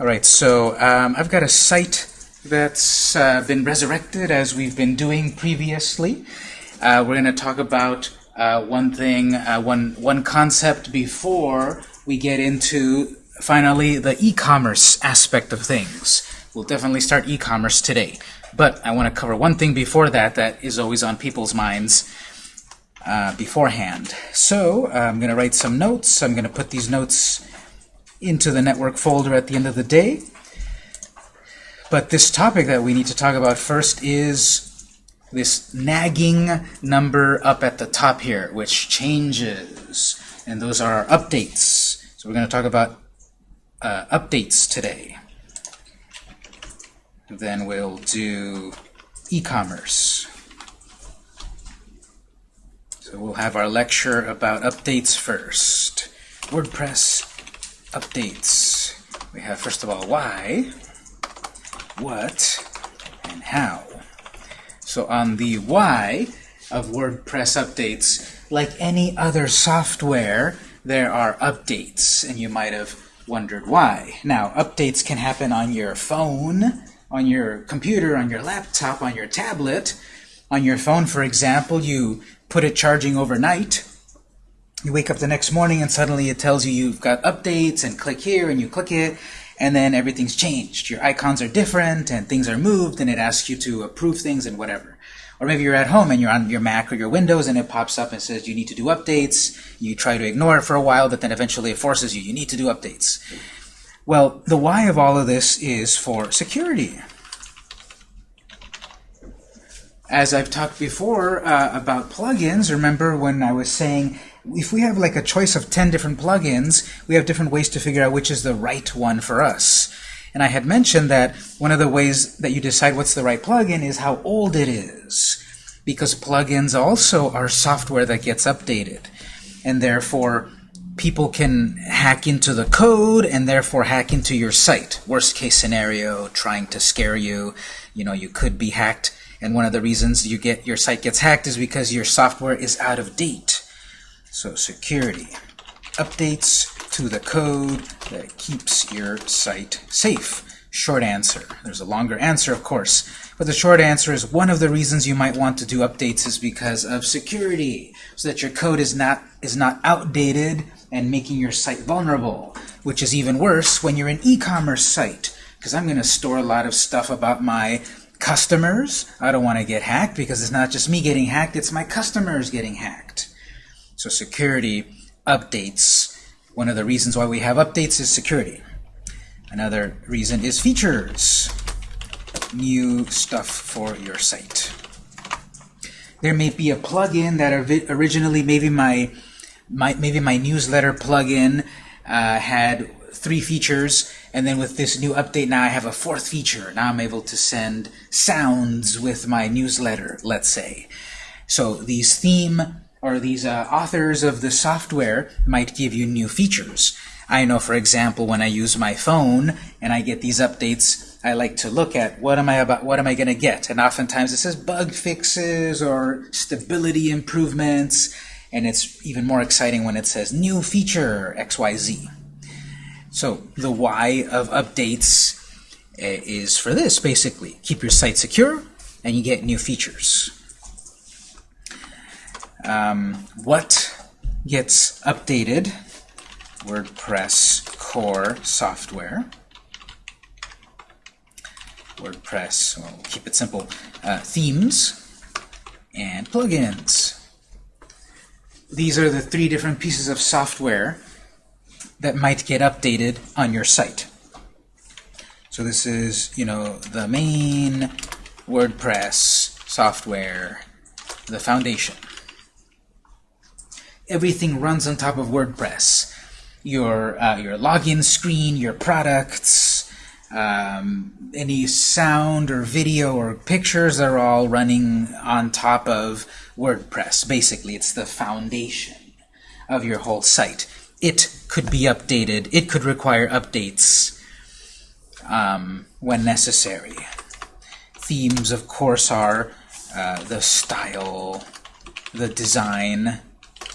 All right, so um, I've got a site that's uh, been resurrected as we've been doing previously. Uh, we're going to talk about uh, one thing, uh, one one concept before we get into finally the e-commerce aspect of things. We'll definitely start e-commerce today, but I want to cover one thing before that that is always on people's minds uh, beforehand. So I'm going to write some notes. I'm going to put these notes into the network folder at the end of the day. But this topic that we need to talk about first is this nagging number up at the top here, which changes. And those are our updates. So we're going to talk about uh, updates today. Then we'll do e-commerce. So we'll have our lecture about updates first. WordPress updates. We have, first of all, why, what, and how. So on the why of WordPress updates, like any other software, there are updates, and you might have wondered why. Now, updates can happen on your phone, on your computer, on your laptop, on your tablet. On your phone, for example, you put it charging overnight. You wake up the next morning and suddenly it tells you you've got updates and click here and you click it and then everything's changed. Your icons are different and things are moved and it asks you to approve things and whatever. Or maybe you're at home and you're on your Mac or your Windows and it pops up and says you need to do updates. You try to ignore it for a while, but then eventually it forces you, you need to do updates. Well, the why of all of this is for security as I've talked before uh, about plugins, remember when I was saying if we have like a choice of 10 different plugins, we have different ways to figure out which is the right one for us. And I had mentioned that one of the ways that you decide what's the right plugin is how old it is. Because plugins also are software that gets updated. And therefore, people can hack into the code and therefore hack into your site. Worst case scenario, trying to scare you. You know, you could be hacked and one of the reasons you get your site gets hacked is because your software is out of date. So security. Updates to the code that keeps your site safe. Short answer. There's a longer answer, of course. But the short answer is one of the reasons you might want to do updates is because of security, so that your code is not, is not outdated and making your site vulnerable, which is even worse when you're an e-commerce site, because I'm going to store a lot of stuff about my customers. I don't want to get hacked because it's not just me getting hacked, it's my customers getting hacked. So security updates. One of the reasons why we have updates is security. Another reason is features. New stuff for your site. There may be a plugin that originally maybe my, my maybe my newsletter plugin uh, had three features and then with this new update now I have a fourth feature. Now I'm able to send sounds with my newsletter, let's say. So these theme or these uh, authors of the software might give you new features. I know, for example, when I use my phone and I get these updates, I like to look at what am I about, what am I going to get? And oftentimes it says bug fixes or stability improvements, and it's even more exciting when it says new feature XYZ. So the why of updates eh, is for this, basically. Keep your site secure, and you get new features. Um, what gets updated? WordPress core software. WordPress, well, we'll keep it simple, uh, themes, and plugins. These are the three different pieces of software that might get updated on your site. So this is, you know, the main WordPress software, the foundation. Everything runs on top of WordPress. Your, uh, your login screen, your products, um, any sound or video or pictures are all running on top of WordPress. Basically, it's the foundation of your whole site it could be updated. It could require updates um, when necessary. Themes, of course, are uh, the style, the design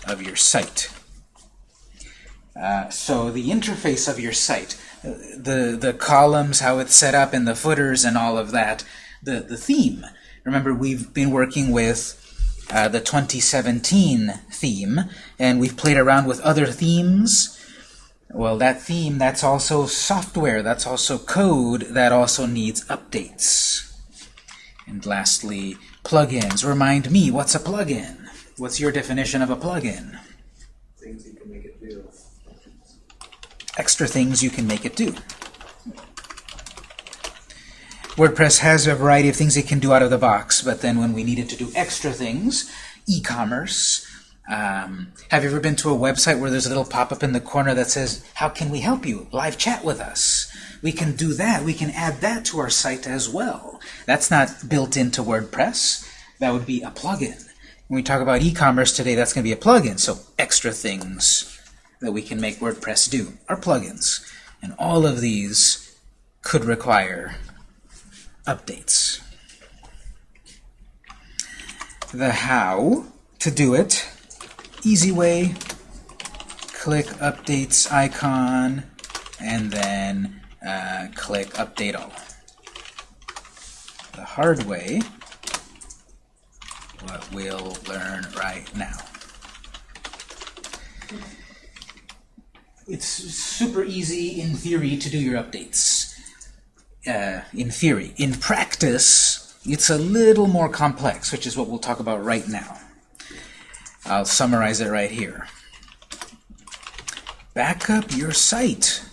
of your site. Uh, so the interface of your site, the, the columns, how it's set up, and the footers and all of that, the, the theme. Remember, we've been working with uh, the 2017 theme, and we've played around with other themes. Well, that theme, that's also software, that's also code, that also needs updates. And lastly, plugins. Remind me, what's a plugin? What's your definition of a plugin? Things you can make it do. Extra things you can make it do. WordPress has a variety of things it can do out of the box, but then when we needed to do extra things, e-commerce, um, have you ever been to a website where there's a little pop-up in the corner that says, how can we help you? Live chat with us. We can do that. We can add that to our site as well. That's not built into WordPress. That would be a plugin. When we talk about e-commerce today, that's going to be a plugin. So extra things that we can make WordPress do are plugins. And all of these could require updates. The how to do it, easy way, click updates icon, and then uh, click update all. The hard way, we'll learn right now. It's super easy in theory to do your updates uh, in theory. In practice, it's a little more complex, which is what we'll talk about right now. I'll summarize it right here. Back up your site.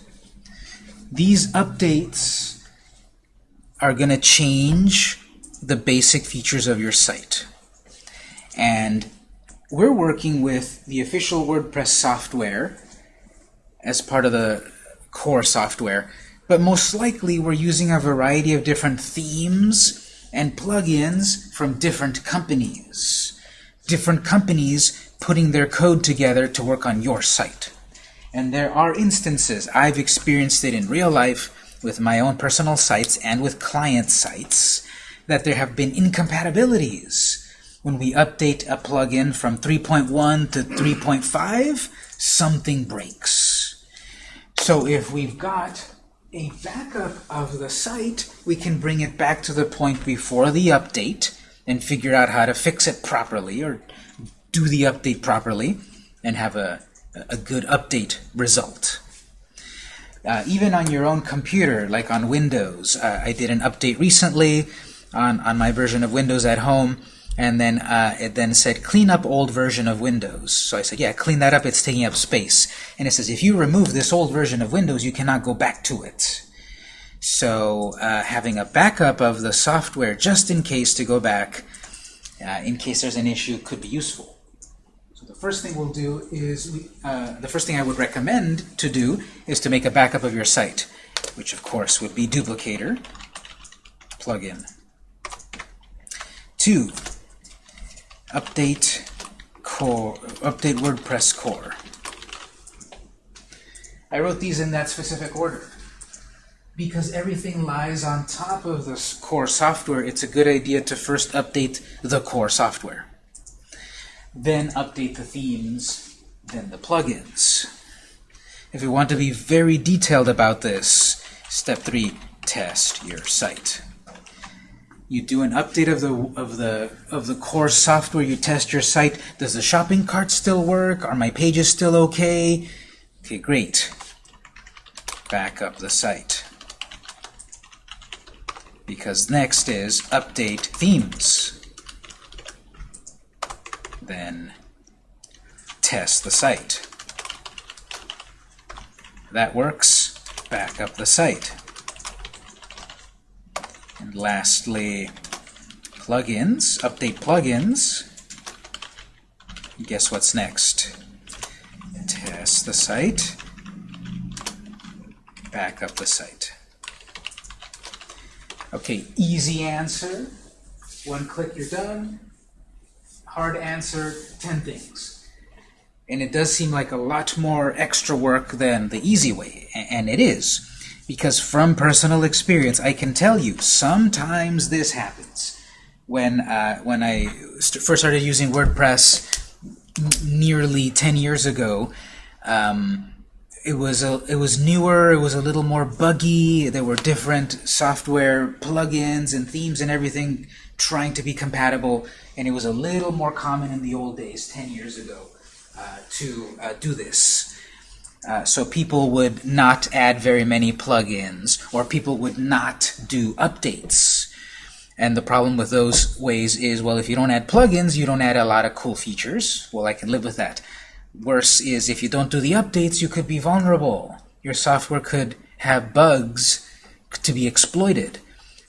These updates are going to change the basic features of your site. And we're working with the official WordPress software as part of the core software but most likely we're using a variety of different themes and plugins from different companies. Different companies putting their code together to work on your site. And there are instances, I've experienced it in real life with my own personal sites and with client sites, that there have been incompatibilities. When we update a plugin from 3.1 to 3.5, something breaks. So if we've got a backup of the site, we can bring it back to the point before the update and figure out how to fix it properly or do the update properly and have a, a good update result. Uh, even on your own computer, like on Windows, uh, I did an update recently on, on my version of Windows at home, and then uh, it then said clean up old version of Windows. So I said, yeah, clean that up, it's taking up space. And it says if you remove this old version of Windows, you cannot go back to it. So uh, having a backup of the software just in case to go back, uh, in case there's an issue, could be useful. So the first thing we'll do is, uh, the first thing I would recommend to do is to make a backup of your site, which of course would be Duplicator plugin. Two, update core, update WordPress core. I wrote these in that specific order. Because everything lies on top of the core software, it's a good idea to first update the core software. Then update the themes, then the plugins. If you want to be very detailed about this, step three, test your site you do an update of the of the of the core software you test your site. Does the shopping cart still work? Are my pages still okay? Okay great. Back up the site. Because next is update themes. Then test the site. That works. Back up the site lastly, plugins, update plugins. Guess what's next? Test the site, back up the site. Okay, easy answer. One click, you're done. Hard answer, 10 things. And it does seem like a lot more extra work than the easy way, and it is. Because from personal experience, I can tell you, sometimes this happens. When, uh, when I st first started using WordPress nearly 10 years ago, um, it was a it was newer. It was a little more buggy. There were different software plugins and themes and everything trying to be compatible, and it was a little more common in the old days, 10 years ago, uh, to uh, do this. Uh, so people would not add very many plugins, or people would not do updates. And the problem with those ways is, well, if you don't add plugins, you don't add a lot of cool features. Well, I can live with that. Worse is if you don't do the updates, you could be vulnerable. Your software could have bugs to be exploited.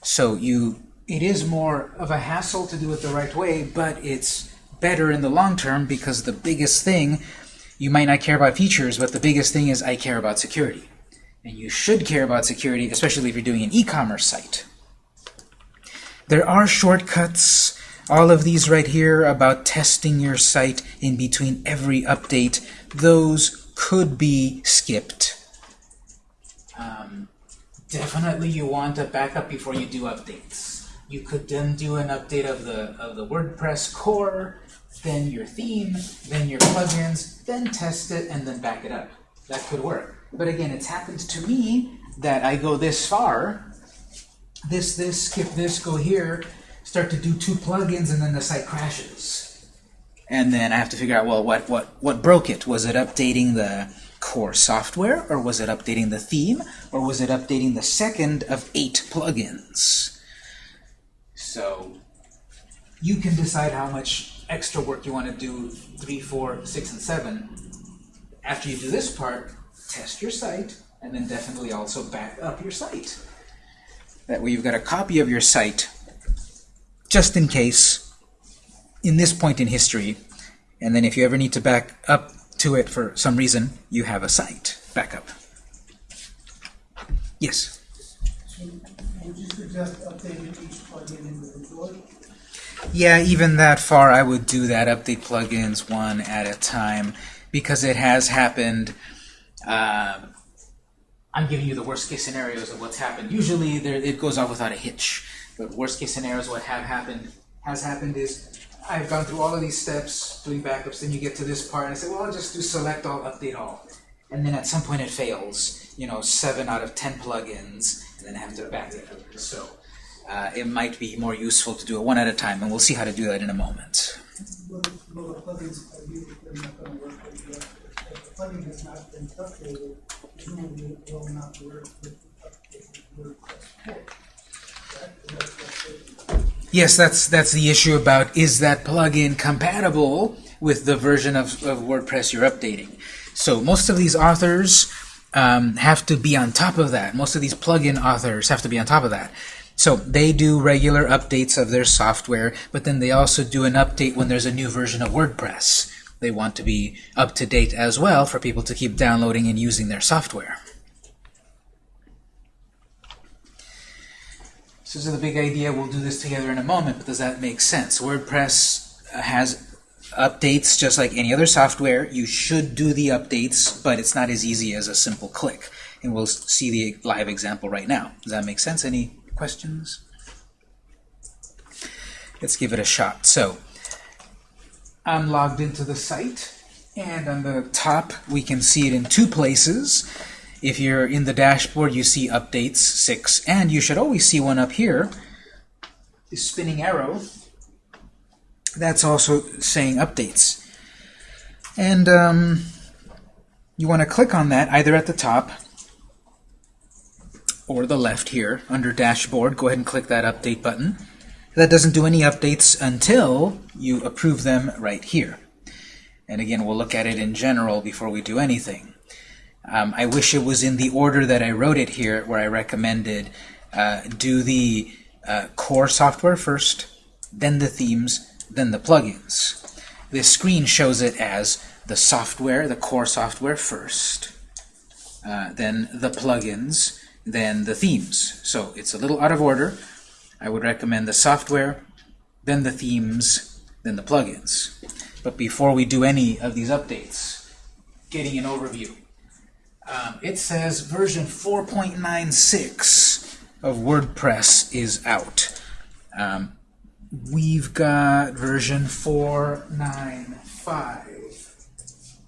So you, it is more of a hassle to do it the right way, but it's better in the long term because the biggest thing, you might not care about features, but the biggest thing is I care about security. And you should care about security, especially if you're doing an e-commerce site. There are shortcuts, all of these right here about testing your site in between every update. Those could be skipped. Um, definitely you want a backup before you do updates. You could then do an update of the, of the WordPress core, then your theme, then your plugins, then test it, and then back it up. That could work. But again, it's happened to me that I go this far, this, this, skip this, go here, start to do two plugins, and then the site crashes. And then I have to figure out, well, what, what, what broke it? Was it updating the core software, or was it updating the theme, or was it updating the second of eight plugins? So you can decide how much extra work you want to do, three, four, six, and seven. After you do this part, test your site, and then definitely also back up your site. That way you've got a copy of your site, just in case, in this point in history, and then if you ever need to back up to it for some reason, you have a site backup. Yes? Would you suggest updating each plugin individually? Yeah, even that far, I would do that. Update plugins one at a time because it has happened. Uh, I'm giving you the worst case scenarios of what's happened. Usually, there, it goes off without a hitch. But worst case scenarios, what have happened has happened is I've gone through all of these steps doing backups. Then you get to this part, and I say, well, I'll just do select all, update all, and then at some point it fails. You know, seven out of ten plugins, and then I have to back it up. So. Uh, it might be more useful to do it one at a time, and we'll see how to do that in a moment. Yes, that's that's the issue about is that plugin compatible with the version of, of WordPress you're updating. So most of these authors um, have to be on top of that. Most of these plugin authors have to be on top of that. So they do regular updates of their software, but then they also do an update when there's a new version of WordPress. They want to be up to date as well for people to keep downloading and using their software. So this is the big idea. We'll do this together in a moment, but does that make sense? WordPress has updates just like any other software. You should do the updates, but it's not as easy as a simple click. And we'll see the live example right now. Does that make sense? Any questions? Let's give it a shot. So I'm logged into the site, and on the top we can see it in two places. If you're in the dashboard, you see updates 6, and you should always see one up here, the spinning arrow. That's also saying updates. And um, you want to click on that either at the top or the left here under dashboard. Go ahead and click that update button. That doesn't do any updates until you approve them right here. And again, we'll look at it in general before we do anything. Um, I wish it was in the order that I wrote it here, where I recommended uh, do the uh, core software first, then the themes, then the plugins. This screen shows it as the software, the core software first, uh, then the plugins, then the themes. So it's a little out of order. I would recommend the software, then the themes, then the plugins. But before we do any of these updates, getting an overview. Um, it says version 4.96 of WordPress is out. Um, we've got version 4.95.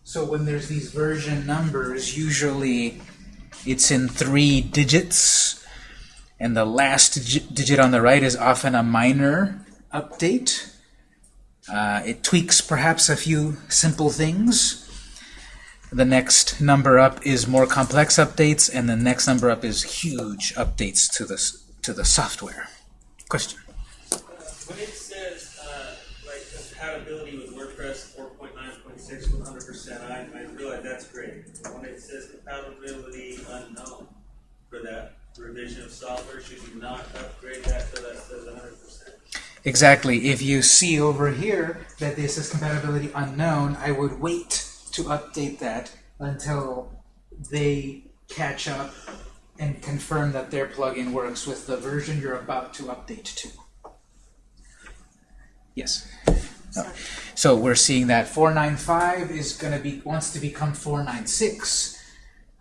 So when there's these version numbers, usually it's in three digits, and the last dig- digit on the right is often a minor update. Uh, it tweaks perhaps a few simple things. The next number up is more complex updates, and the next number up is huge updates to the, to the software. Question? Six one hundred percent, I, I realize that's great. When it says compatibility unknown for that revision of software, should you not upgrade that so that says hundred percent? Exactly. If you see over here that this is compatibility unknown, I would wait to update that until they catch up and confirm that their plugin works with the version you're about to update to. Yes. So we're seeing that 495 is going to be wants to become 496.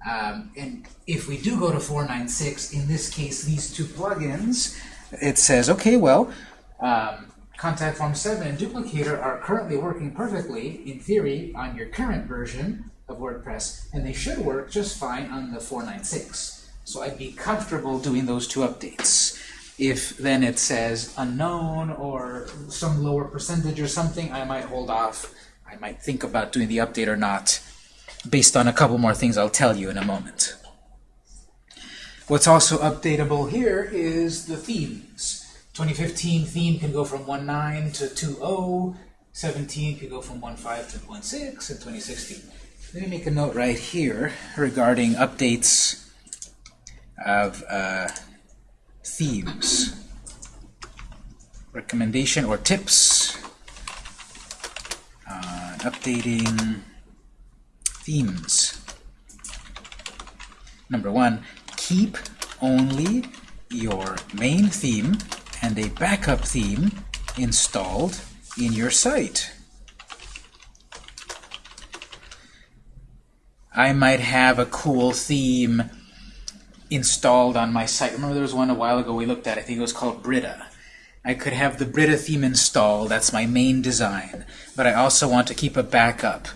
Um, and if we do go to 496, in this case, these two plugins, it says, okay, well, um, Contact Form 7 and Duplicator are currently working perfectly, in theory, on your current version of WordPress, and they should work just fine on the 496. So I'd be comfortable doing those two updates. If then it says unknown or some lower percentage or something, I might hold off. I might think about doing the update or not, based on a couple more things I'll tell you in a moment. What's also updatable here is the themes. 2015 theme can go from 1.9 to 2.0, 17 can go from 1.5 to 1.6, and 2016. Let me make a note right here regarding updates of uh, themes. Recommendation or tips on updating themes. Number one, keep only your main theme and a backup theme installed in your site. I might have a cool theme installed on my site. Remember there was one a while ago we looked at, I think it was called Brita. I could have the Brita theme installed, that's my main design, but I also want to keep a backup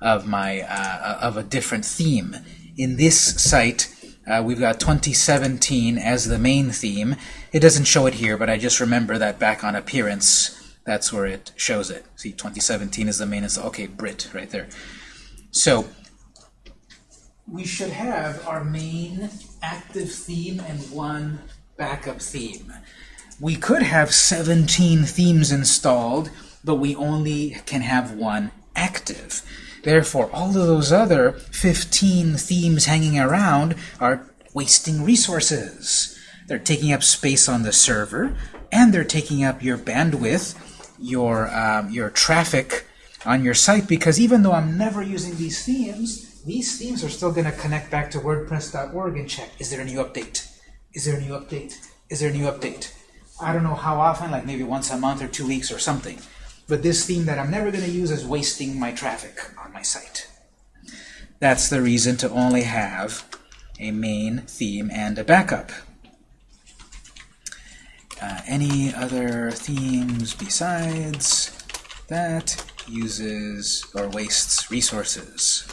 of my uh, of a different theme. In this site, uh, we've got 2017 as the main theme. It doesn't show it here, but I just remember that back on appearance, that's where it shows it. See, 2017 is the main. It's okay, Brit right there. So we should have our main active theme and one backup theme. We could have 17 themes installed, but we only can have one active. Therefore, all of those other 15 themes hanging around are wasting resources. They're taking up space on the server, and they're taking up your bandwidth, your, um, your traffic on your site, because even though I'm never using these themes, these themes are still going to connect back to WordPress.org and check, is there a new update? Is there a new update? Is there a new update? I don't know how often, like maybe once a month or two weeks or something. But this theme that I'm never going to use is wasting my traffic on my site. That's the reason to only have a main theme and a backup. Uh, any other themes besides that uses or wastes resources?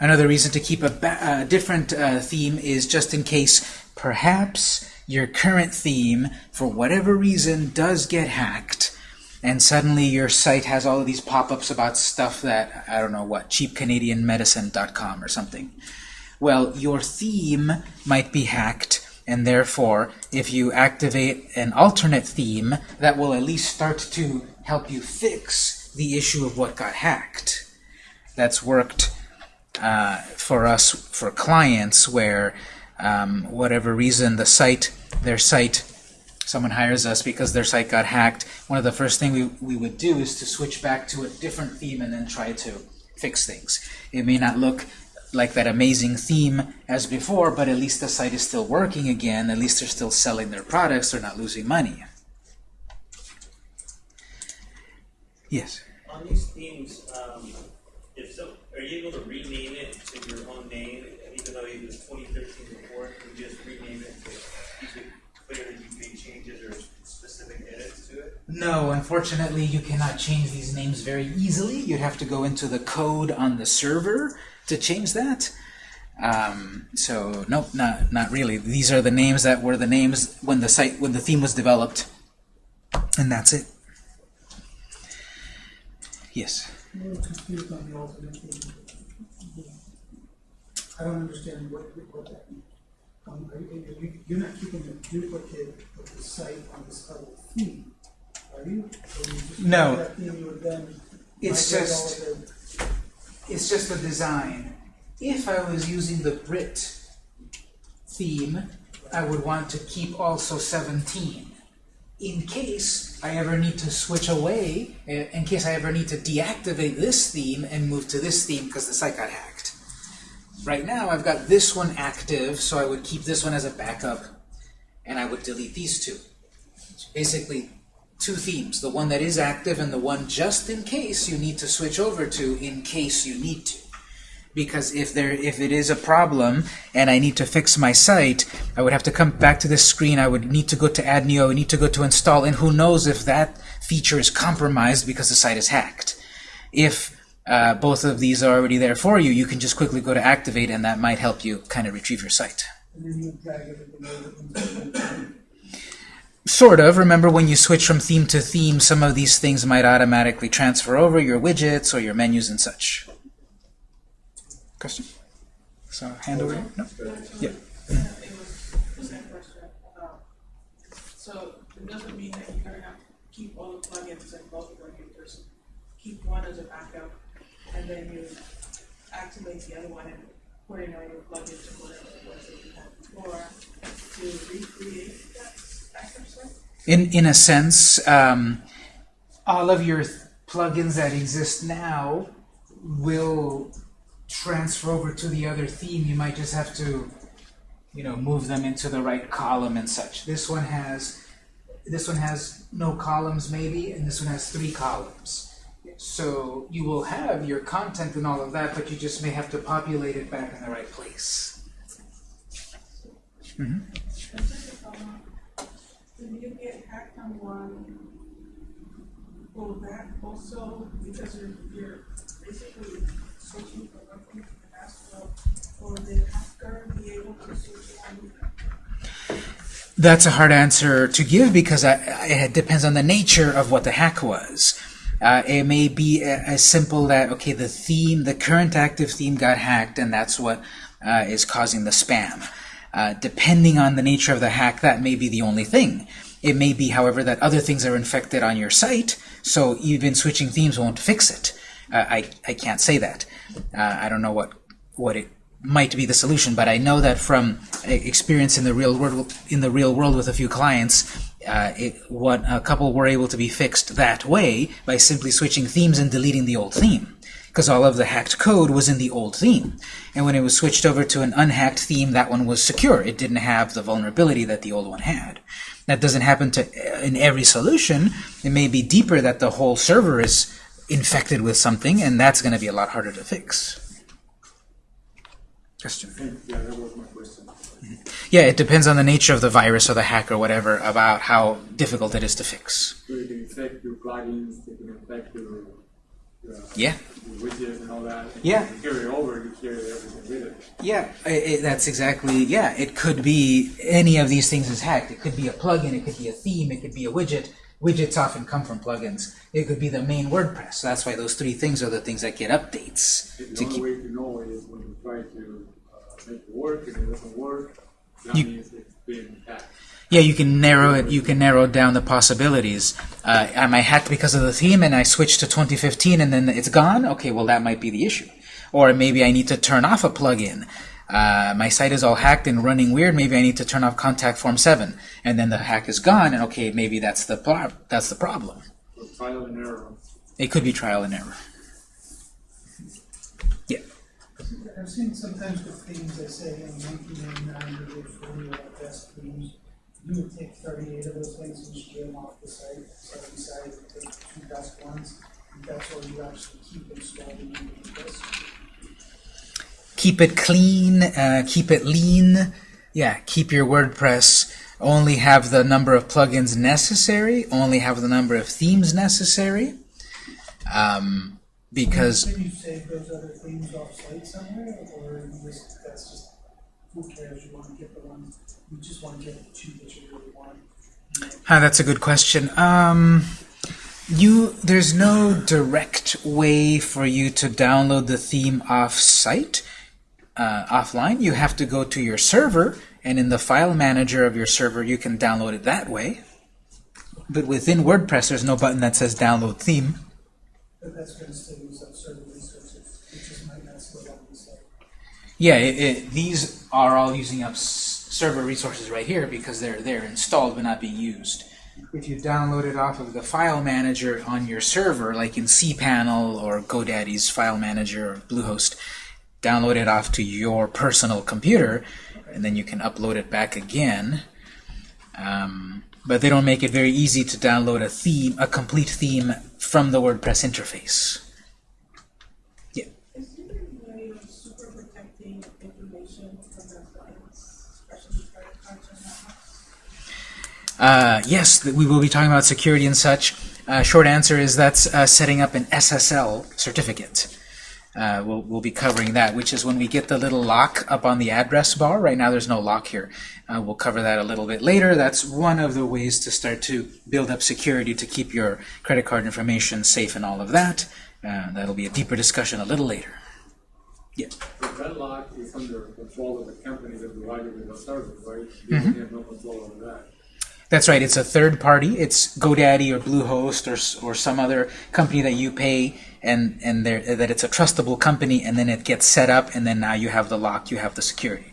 Another reason to keep a uh, different uh, theme is just in case perhaps your current theme, for whatever reason, does get hacked, and suddenly your site has all of these pop-ups about stuff that, I don't know what, cheapcanadianmedicine.com or something. Well, your theme might be hacked, and therefore, if you activate an alternate theme, that will at least start to help you fix the issue of what got hacked. That's worked uh, for us, for clients, where um, whatever reason the site, their site, someone hires us because their site got hacked, one of the first things we, we would do is to switch back to a different theme and then try to fix things. It may not look like that amazing theme as before, but at least the site is still working again, at least they're still selling their products, they're not losing money. Yes? On these themes, um, if so, are you able to rename it to your own name, even though it was 2013 before? Can you just rename it to keep it clear that you made changes or specific edits to it? No, unfortunately, you cannot change these names very easily. You'd have to go into the code on the server to change that. Um, so nope, not not really. These are the names that were the names when the site when the theme was developed, and that's it. Yes. I'm a little confused on the alternate theme. I don't understand what, what that means. Um, are you, are you, you're not keeping a duplicate of the site on this other theme, are you? You No. Theme you would then It's just- all of the- It's just the design. If I was using the Brit theme, I would want to keep also 17. In case I ever need to switch away, uh, in case I ever need to deactivate this theme and move to this theme because the site got hacked. Right now I've got this one active, so I would keep this one as a backup, and I would delete these two. Basically, two themes, the one that is active and the one just in case you need to switch over to in case you need to. Because if there if it is a problem and I need to fix my site, I would have to come back to this screen, I would need to go to Add New, I need to go to install, and who knows if that feature is compromised because the site is hacked. If uh, both of these are already there for you, you can just quickly go to activate and that might help you kind of retrieve your site. The. Sort of. Remember when you switch from theme to theme, some of these things might automatically transfer over, your widgets or your menus and such. Question? So, hand over? No? Yeah. The So it doesn't mean that you're gonna have to keep all the plugins and both them, you just keep one as a backup, and then you activate the other one and all your plugins and whatever it was that you had before to recreate that backup set. In, in a sense, um, all of your plugins that exist now will transfer over to the other theme. You might just have to, you know, move them into the right column and such. This one has this one has no columns maybe, and this one has three columns. So you will have your content and all of that, but you just may have to populate it back in the right place. When you get hacked on one, will that also, because you're, you're basically the next, will, the hacker be able to switch on? That's a hard answer to give because I, it depends on the nature of what the hack was. Uh, it may be as simple that okay, the theme, the current active theme got hacked, and that's what uh, is causing the spam. Uh, depending on the nature of the hack, that may be the only thing. It may be, however, that other things are infected on your site, so even switching themes won't fix it. Uh, I, I can't say that. Uh, I don't know what what it might be the solution, but I know that from experience in the real world in the real world with a few clients, uh, it, what a couple were able to be fixed that way by simply switching themes and deleting the old theme. Because all of the hacked code was in the old theme. And when it was switched over to an unhacked theme, that one was secure. It didn't have the vulnerability that the old one had. That doesn't happen to in every solution. It may be deeper that the whole server is infected with something, and that's going to be a lot harder to fix. Question. Yeah, that was my question. Yeah, it depends on the nature of the virus or the hack or whatever about how difficult it is to fix. So you can infect your plugins, you can infect your, uh, Yeah. your widgets and all that. And Yeah. You carry it over, you carry everything with it. Yeah, i i that's exactly, yeah, it could be any of these things is hacked. It could be a plugin, it could be a theme, it could be a widget. Widgets often come from plugins. It could be the main WordPress. That's why those three things are the things that get updates. The To only keep, way to know is when you try to make it work and it doesn't work, that You- means it's been hacked. yeah, you can narrow it. You can narrow down the possibilities. Uh, am I hacked because of the theme and I switched to 2015 and then it's gone? Okay, well that might be the issue. Or maybe I need to turn off a plugin. Uh, my site is all hacked and running weird. Maybe I need to turn off Contact Form 7, and then the hack is gone. And okay, maybe that's the that's the problem. Trial and error. It could be trial and error. I've seen sometimes with themes, they say in nineteen ninety-nine, we did forty of best themes. You would take thirty-eight of those things and just get them off the site, so we decided to take the two best ones. And that's where you actually keep installed in the list. keep it clean, uh, keep it lean. Yeah, keep your WordPress only have the number of plugins necessary, only have the number of themes necessary, um, because Can you save those other off-site somewhere, or just, that's just, who cares, you wanna get the ones, you just wanna get the two that you really want? Ah, that's a good question. Um, you there's no direct way for you to download the theme off-site, uh, offline. You have to go to your server, and in the file manager of your server, you can download it that way. But within WordPress, there's no button that says download theme. But that's gonna still use up server resources, it just might not slow down the site. Yeah, it, it, these are all using up server resources right here because they're they're installed but not being used. If you download it off of the file manager on your server, like in cPanel or GoDaddy's file manager or Bluehost, download it off to your personal computer, and then you can upload it back again. Um, but they don't make it very easy to download a theme, a complete theme from the WordPress interface. Is there a way of super protecting information from their clients, especially credit cards? Uh, yes, we will be talking about security and such. Uh, short answer is that's uh, setting up an SSL certificate. Uh, we'll, we'll be covering that, which is when we get the little lock up on the address bar. Right now there's no lock here. Uh, we'll cover that a little bit later. That's one of the ways to start to build up security to keep your credit card information safe and all of that. Uh, that'll be a deeper discussion a little later. But that lock is under control of the company that provided the service, right? Mm-hmm. Have no control over that. That's right. It's a third party. It's GoDaddy or Bluehost or or some other company that you pay, and and that it's a trustable company, and then it gets set up, and then now you have the lock, you have the security.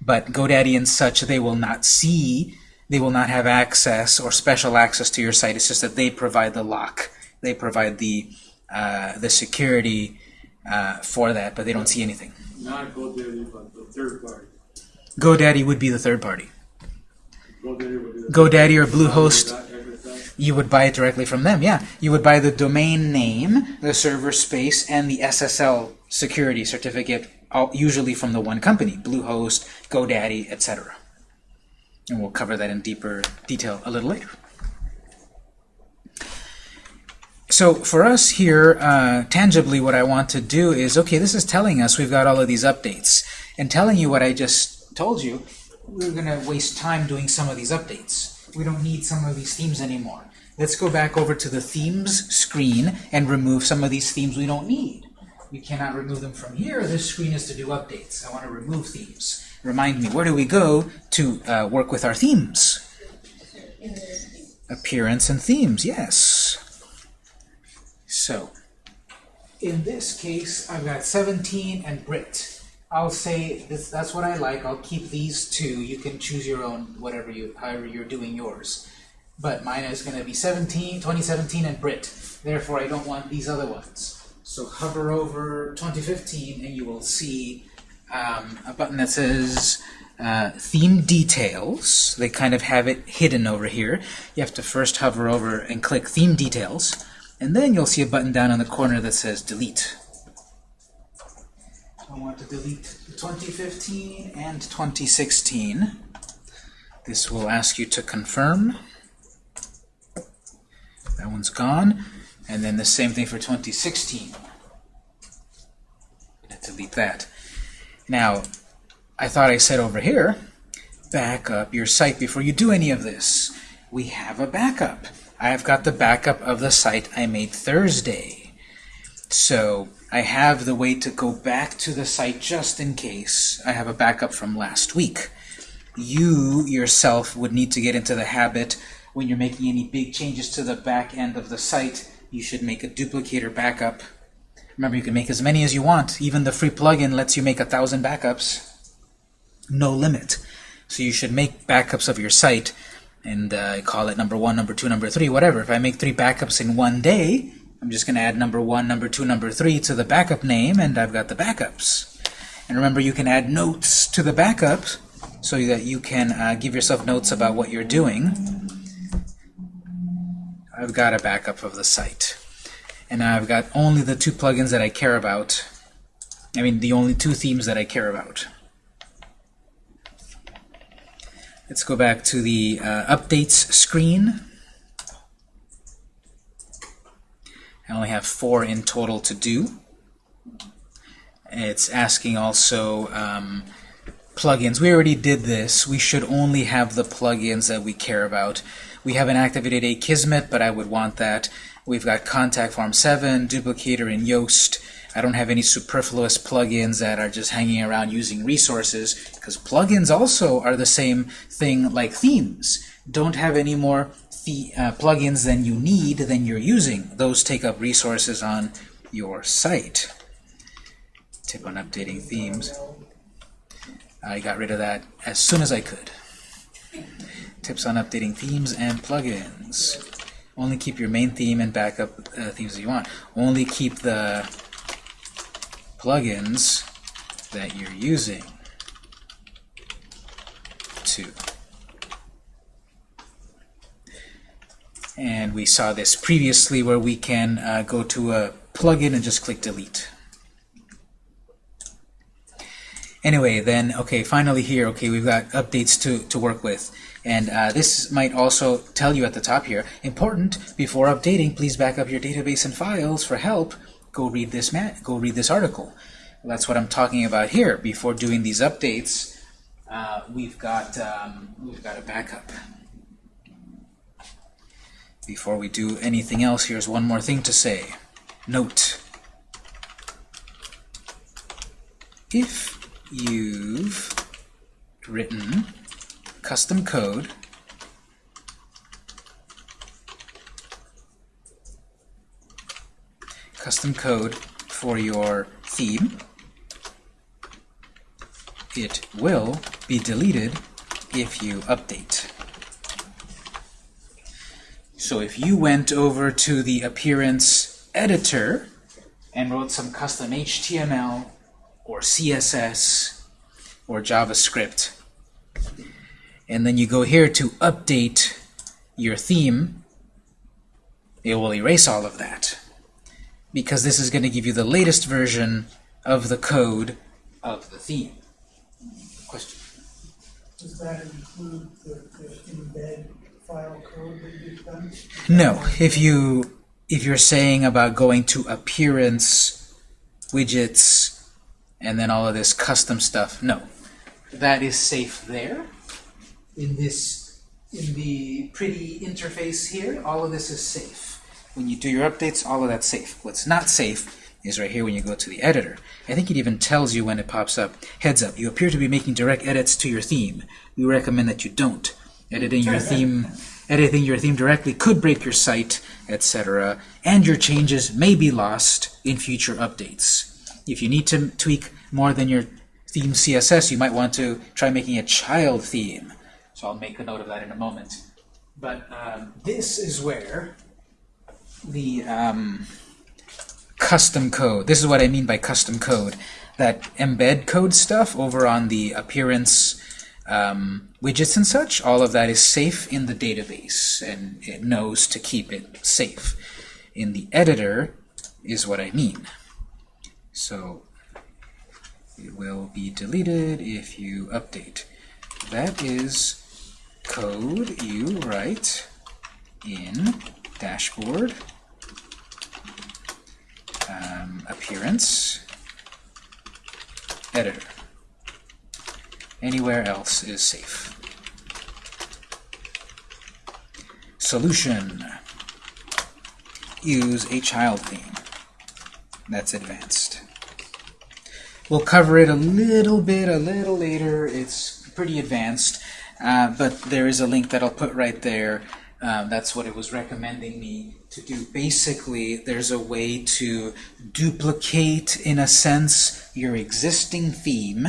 But GoDaddy and such, they will not see, they will not have access or special access to your site. It's just that they provide the lock, they provide the uh, the security uh, for that, but they don't see anything. Not GoDaddy, but the third party. GoDaddy would be the third party. GoDaddy or Bluehost You would buy it directly from them, yeah. You would buy the domain name, the server space, and the SSL security certificate, usually from the one company, Bluehost, GoDaddy, etc. And we'll cover that in deeper detail a little later. So for us here, uh, tangibly, what I want to do is, okay, this is telling us we've got all of these updates. And telling you what I just told you, we're going to waste time doing some of these updates. We don't need some of these themes anymore. Let's go back over to the themes screen and remove some of these themes we don't need. We cannot remove them from here. This screen is to do updates. I want to remove themes. Remind me, where do we go to uh, work with our themes? Appearance and themes, yes. So, in this case, I've got 17 and Brit. I'll say this, that's what I like. I'll keep these two. You can choose your own, whatever you, however you're doing yours. But mine is going to be 17, 2017 and Brit. Therefore, I don't want these other ones. So hover over 2015 and you will see um, a button that says uh, Theme Details. They kind of have it hidden over here. You have to first hover over and click Theme Details. And then you'll see a button down in the corner that says Delete. I want to delete 2015 and 2016. This will ask you to confirm. That one's gone. And then the same thing for 2016. Delete that. Now, I thought I said over here, back up your site before you do any of this. We have a backup. I've got the backup of the site I made Thursday. So I have the way to go back to the site just in case I have a backup from last week. You yourself would need to get into the habit when you're making any big changes to the back end of the site, you should make a duplicator backup. Remember, you can make as many as you want. Even the free plugin lets you make a thousand backups. No limit. So you should make backups of your site and uh, call it number one, number two, number three, whatever. If I make three backups in one day, I'm just going to add number one, number two, number three to the backup name, and I've got the backups. And remember, you can add notes to the backup so that you can uh, give yourself notes about what you're doing. I've got a backup of the site. And I've got only the two plugins that I care about. I mean, the only two themes that I care about. Let's go back to the uh, updates screen. I only have four in total to do. It's asking also um, plugins. We already did this. We should only have the plugins that we care about. We haven't activated Akismet, but I would want that. We've got Contact Form 7, Duplicator, and Yoast. I don't have any superfluous plugins that are just hanging around using resources, because plugins also are the same thing like themes. Don't have any more the, uh, plugins than you need than you're using. Those take up resources on your site. Tip on updating themes. I got rid of that as soon as I could. Tips on updating themes and plugins. Only keep your main theme and backup uh, themes that you want. Only keep the plugins that you're using. Two. And we saw this previously where we can uh, go to a plugin and just click delete. Anyway, then, okay, finally here, okay, we've got updates to, to work with. And uh, this might also tell you at the top here, important, before updating, please back up your database and files for help. Go read this, go read this article. That's what I'm talking about here. Before doing these updates, uh, we've got um, we've got a backup. Before we do anything else, here's one more thing to say. Note. If you've written custom code custom code for your theme, it will be deleted if you update. So if you went over to the appearance editor and wrote some custom HTML or CSS or JavaScript, and then you go here to update your theme, it will erase all of that because this is going to give you the latest version of the code of the theme. Question? Does that include the, the embed No. If you if you're saying about going to appearance, widgets, and then all of this custom stuff, no. That is safe there. In this in the pretty interface here, all of this is safe. When you do your updates, all of that's safe. What's not safe is right here when you go to the editor. I think it even tells you when it pops up. Heads up, you appear to be making direct edits to your theme. We recommend that you don't. Editing your theme editing your theme directly could break your site, etc. And your changes may be lost in future updates. If you need to tweak more than your theme CSS, you might want to try making a child theme. So I'll make a note of that in a moment. But um, this is where the um, custom code, this is what I mean by custom code, that embed code stuff over on the appearance um, widgets and such, all of that is safe in the database, and it knows to keep it safe. In the editor is what I mean. So it will be deleted if you update. That is code you write in dashboard um, appearance editor. Anywhere else is safe. Solution. Use a child theme. That's advanced. We'll cover it a little bit, a little later. It's pretty advanced, uh, but there is a link that I'll put right there. Um, that's what it was recommending me to do. Basically, there's a way to duplicate, in a sense, your existing theme.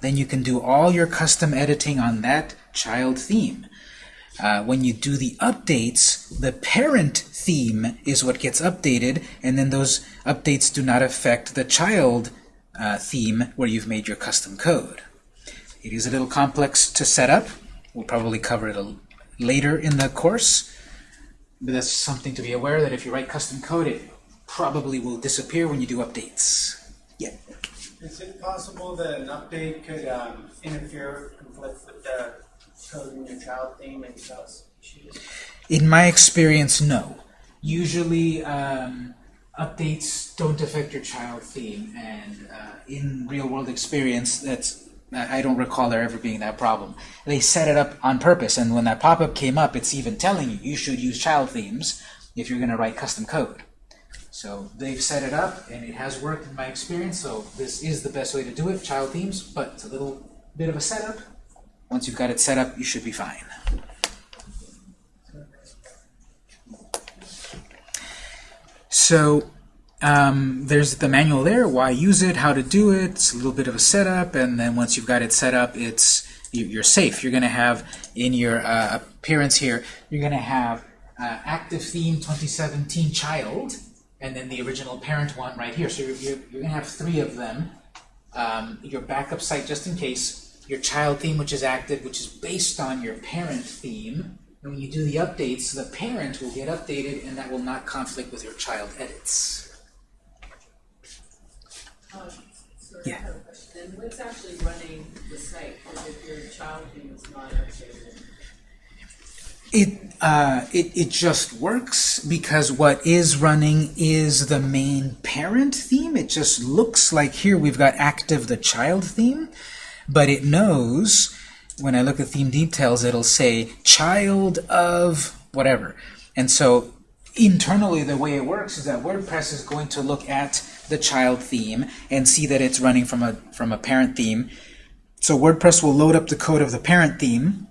Then you can do all your custom editing on that child theme. Uh, when you do the updates, the parent theme is what gets updated, and then those updates do not affect the child uh, theme where you've made your custom code. It is a little complex to set up. We'll probably cover it later in the course. But that's something to be aware that if you write custom code, it probably will disappear when you do updates. Yeah. Is it possible that an update could um, interfere, conflict with the causing your child and issues? In my experience, no. Usually, um, updates don't affect your child theme, and uh, in real-world experience, that's I I don't recall there ever being that problem. They set it up on purpose, and when that pop-up came up, it's even telling you you should use child themes if you're going to write custom code. So they've set it up, and it has worked in my experience. So this is the best way to do it, child themes. But it's a little bit of a setup. Once you've got it set up, you should be fine. So um, there's the manual there, why use it, how to do it, it's a little bit of a setup, and then once you've got it set up, it's you- you're safe. You're going to have in your uh, appearance here, you're going to have uh, active theme 2017 child, and then the original parent one right here. So you're, you're, you're going to have three of them. Um, your backup site just in case, your child theme which is active, which is based on your parent theme, and when you do the updates, the parent will get updated and that will not conflict with your child edits. Um, so Yeah. Then what's actually running the site, because if your child theme is not updated? It, uh, it, it just works because what is running is the main parent theme. It just looks like here we've got active the child theme, but it knows when I look at theme details, it'll say child of whatever. And so internally the way it works is that WordPress is going to look at the child theme and see that it's running from a from a parent theme. So WordPress will load up the code of the parent theme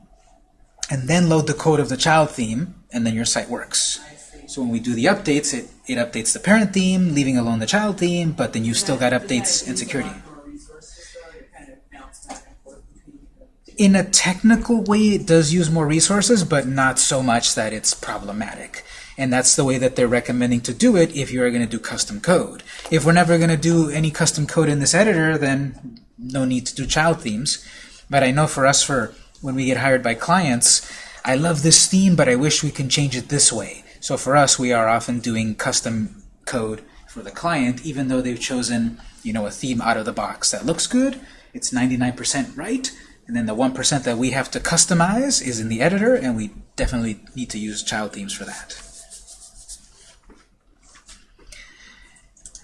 and then load the code of the child theme, and then your site works. So when we do the updates, it, it updates the parent theme, leaving alone the child theme, but then you've still got updates and security. lot more resources, though, to kind of bounce back and forth between the two? In a technical way, it does use more resources, but not so much that it's problematic. And that's the way that they're recommending to do it if you are going to do custom code. If we're never going to do any custom code in this editor, then no need to do child themes. But I know for us, for when we get hired by clients, I love this theme, but I wish we can change it this way. So for us, we are often doing custom code for the client, even though they've chosen, you know, a theme out of the box that looks good. It's 99% right, and then the 1% that we have to customize is in the editor, and we definitely need to use child themes for that.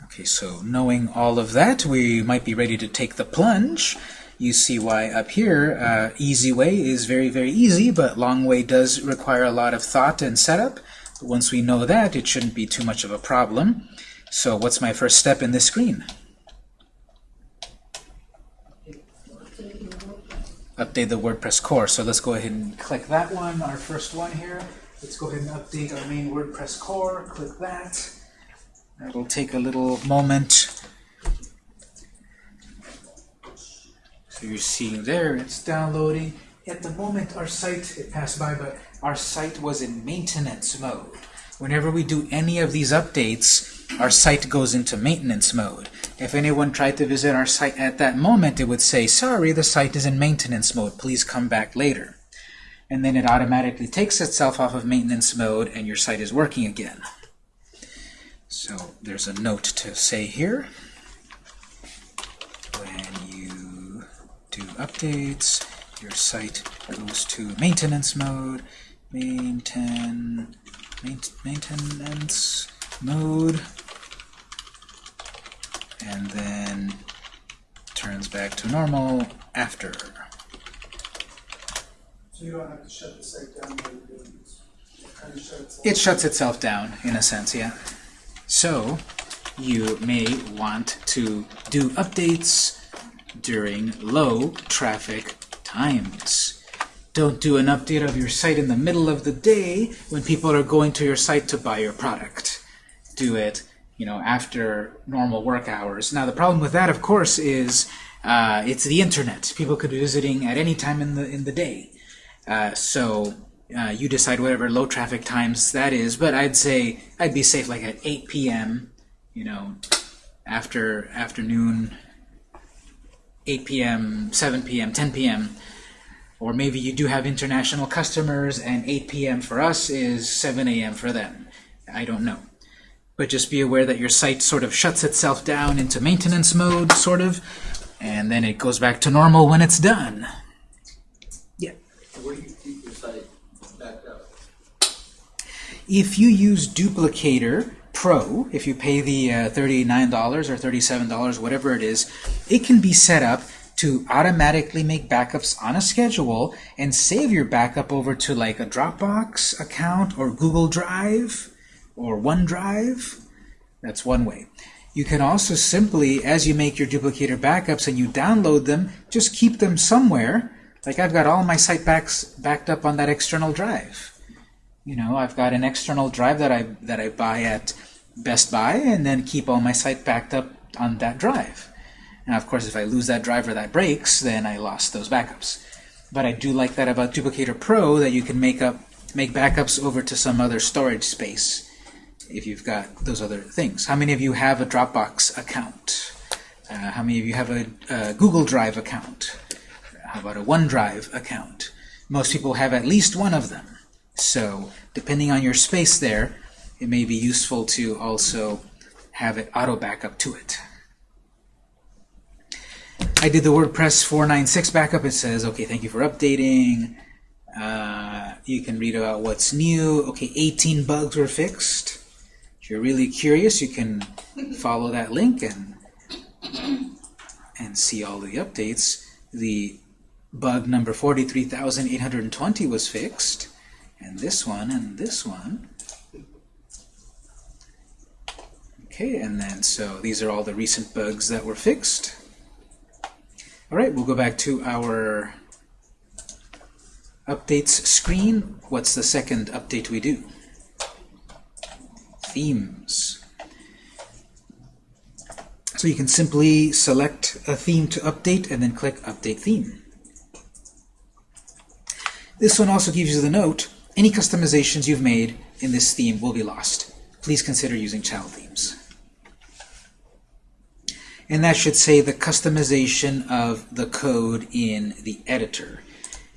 Okay, so knowing all of that, we might be ready to take the plunge. You see why up here, uh, easy way is very, very easy, but long way does require a lot of thought and setup. But once we know that, it shouldn't be too much of a problem. So what's my first step in this screen? Update the WordPress core. So let's go ahead and click that one, our first one here. Let's go ahead and update our main WordPress core. Click that. That'll take a little moment. So you're seeing there, it's downloading. At the moment, our site, it passed by, but our site was in maintenance mode. Whenever we do any of these updates, our site goes into maintenance mode. If anyone tried to visit our site at that moment, it would say, sorry, the site is in maintenance mode. Please come back later. And then it automatically takes itself off of maintenance mode and your site is working again. So there's a note to say here. When you do updates, your site goes to maintenance mode. Maintain, main, maintenance mode. And then turns back to normal after. So you don't have to shut the site down while you're doing this. It. It shuts itself down, in a sense, yeah. So, you may want to do updates during low traffic times. Don't do an update of your site in the middle of the day when people are going to your site to buy your product. Do it, you know, after normal work hours. Now, the problem with that, of course, is uh, it's the internet. People could be visiting at any time in the in the day. Uh, so uh, you decide whatever low traffic times that is, but I'd say I'd be safe like at 8 p.m. You know, after afternoon, 8 p.m., 7 p.m., 10 p.m. Or maybe you do have international customers, and 8 p.m. for us is 7 a.m. for them. I don't know. But just be aware that your site sort of shuts itself down into maintenance mode, sort of, and then it goes back to normal when it's done. Yeah? Where do you keep your site backed up? If you use Duplicator Pro, if you pay the uh, $39 or $37, whatever it is, it can be set up to automatically make backups on a schedule and save your backup over to like a Dropbox account or Google Drive or OneDrive. That's one way. You can also simply, as you make your duplicator backups and you download them, just keep them somewhere. Like I've got all my site backs backed up on that external drive. You know, I've got an external drive that I that I buy at Best Buy and then keep all my site backed up on that drive. Now, of course, if I lose that drive or that breaks, then I lost those backups. But I do like that about Duplicator Pro that you can make up make backups over to some other storage space if you've got those other things. How many of you have a Dropbox account? Uh, how many of you have a, a Google Drive account? How about a OneDrive account? Most people have at least one of them. So depending on your space there, it may be useful to also have it auto backup to it. I did the WordPress 496 backup. It says, okay, thank you for updating. Uh, you can read about what's new. Okay, 18 bugs were fixed. If you're really curious, you can follow that link and and see all the updates. The bug number 43,820 was fixed, and this one and this one. Okay, and then so these are all the recent bugs that were fixed. All right, we'll go back to our updates screen. What's the second update we do? Themes. So you can simply select a theme to update and then click Update Theme. This one also gives you the note, any customizations you've made in this theme will be lost. Please consider using child themes. And that should say the customization of the code in the editor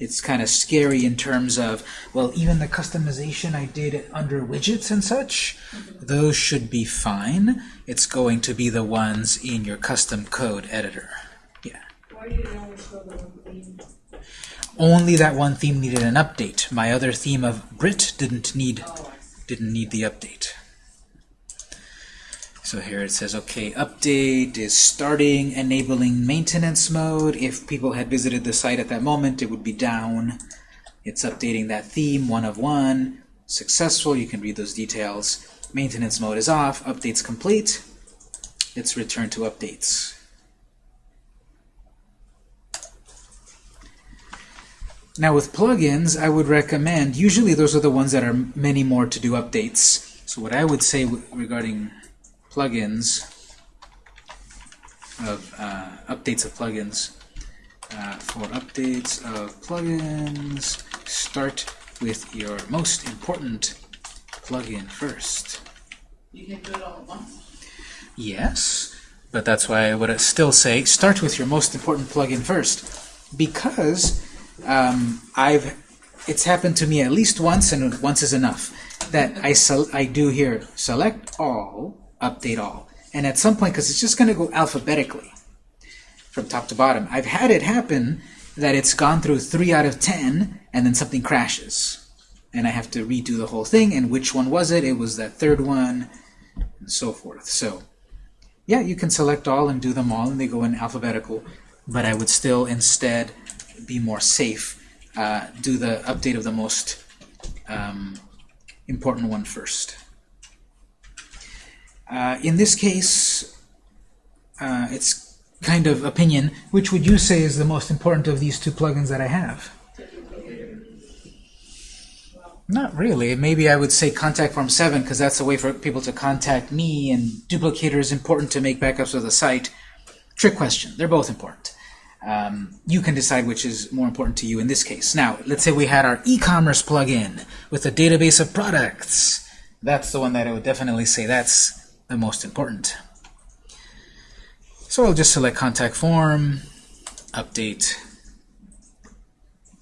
it's kind of scary in terms of, well, even the customization I did under widgets and such, mm-hmm. those should be fine. It's going to be the ones in your custom code editor. Yeah. Why do you only show the one theme? Only that one theme needed an update. My other theme of Brit didn't need Oh, didn't need the update. So here it says, okay, update is starting, enabling maintenance mode. If people had visited the site at that moment, it would be down. It's updating that theme, one of one. Successful, you can read those details. Maintenance mode is off, updates complete. It's returned to updates. Now with plugins, I would recommend, usually those are the ones that are many more to do updates. So what I would say regarding plugins, of uh, updates of plugins, uh, for updates of plugins, start with your most important plugin first. You can do it all at once. Yes, but that's why I would still say start with your most important plugin first, because um, I've it's happened to me at least once, and once is enough. That I I do here select all, update all, and at some point, because it's just going to go alphabetically from top to bottom. I've had it happen that it's gone through three out of ten, and then something crashes, and I have to redo the whole thing. And which one was it? It was that third one, and so forth. So. Yeah, you can select all and do them all, and they go in alphabetical, but I would still instead be more safe. Uh, do the update of the most um, important one first. Uh, in this case, uh, it's kind of opinion. Which would you say is the most important of these two plugins that I have? Not really. Maybe I would say Contact Form 7 because that's a way for people to contact me, and Duplicator is important to make backups of the site. Trick question. They're both important. Um, you can decide which is more important to you in this case. Now, let's say we had our e-commerce plugin with a database of products. That's the one that I would definitely say that's the most important. So I'll just select Contact Form, Update.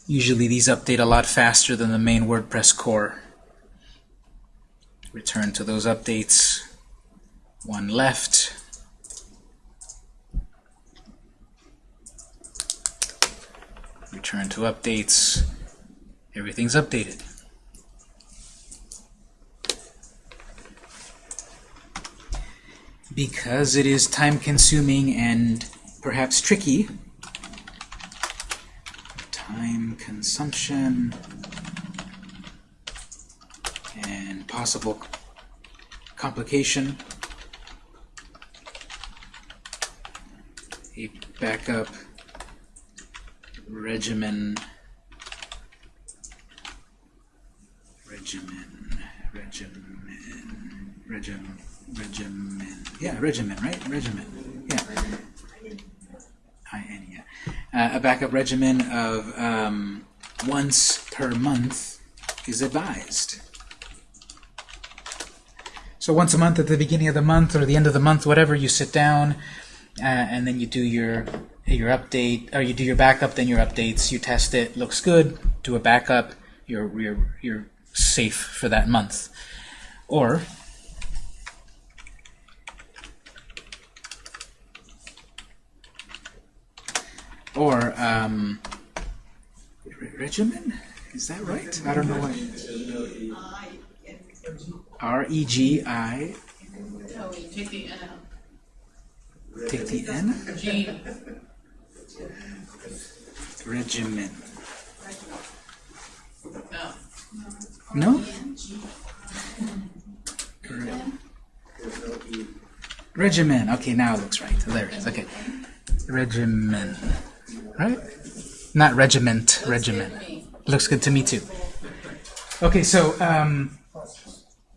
Usually these update a lot faster than the main WordPress core. Return to those updates. One left. Return to updates. Everything's updated. Because it is time consuming and perhaps tricky. Time consumption. And possible complication. A backup regimen. Regimen. Regimen. Regimen regimen yeah regimen right regimen yeah I-N, yeah. Uh, a backup regimen of um, once per month is advised. So once a month at the beginning of the month or the end of the month, whatever, you sit down uh, and then you do your your update or you do your backup, then your updates. You test it, looks good. Do a backup. You're you're you're safe for that month. Or or um, regimen. Is that right? I don't know what. R E G I. Take the N. Take the N. Regimen. no. No? Re- Regimen. Okay, now it looks right. There it is. Okay. Regimen. Right? Not regiment. Regimen. Looks good to me too. Okay, so um,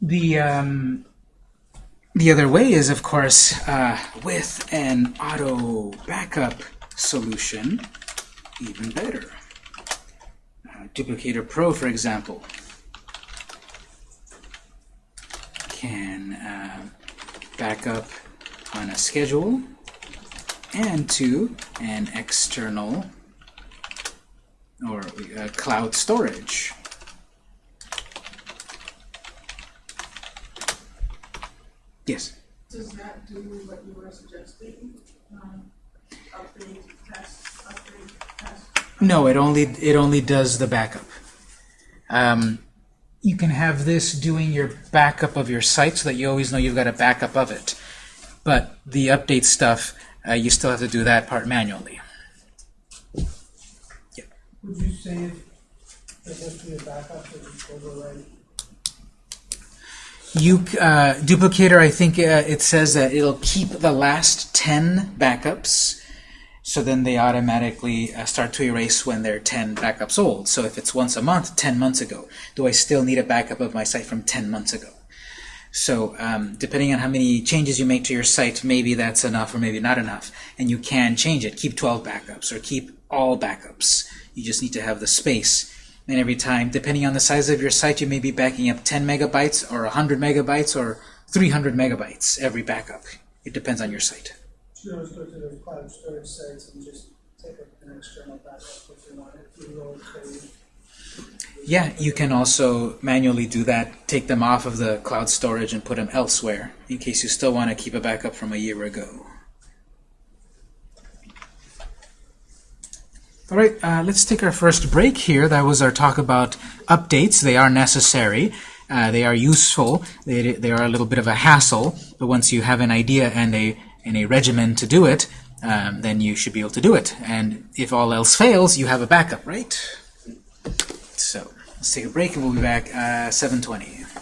the um, the other way is, of course, uh, with an auto backup solution, even better. Uh, Duplicator Pro, for example, can uh, back up on a schedule and to an external or uh, cloud storage. Yes. Does that do what you were suggesting? Um, update, test, update, test? No, it only it only does the backup. Um, you can have this doing your backup of your site so that you always know you've got a backup of it. But the update stuff, uh, you still have to do that part manually. Would you say there has to be a backup that you overwrite? You uh, duplicator, I think uh, it says that it'll keep the last ten backups, so then they automatically uh, start to erase when they're ten backups old. So if it's once a month, ten months ago, do I still need a backup of my site from ten months ago? So um, depending on how many changes you make to your site, maybe that's enough or maybe not enough, and you can change it. Keep 12 backups or keep all backups. You just need to have the space. And every time, depending on the size of your site, you may be backing up 10 megabytes or 100 megabytes or 300 megabytes every backup. It depends on your site. You always go to the cloud storage sites and just take an external backup if you want it, Yeah, you can also manually do that. Take them off of the cloud storage and put them elsewhere in case you still want to keep a backup from a year ago. All right, uh, let's take our first break here. That was our talk about updates. They are necessary. Uh, they are useful. They, they are a little bit of a hassle, but once you have an idea and a, and a regimen to do it, um, then you should be able to do it. And if all else fails, you have a backup, right? So let's take a break and we'll be back uh, 7:20.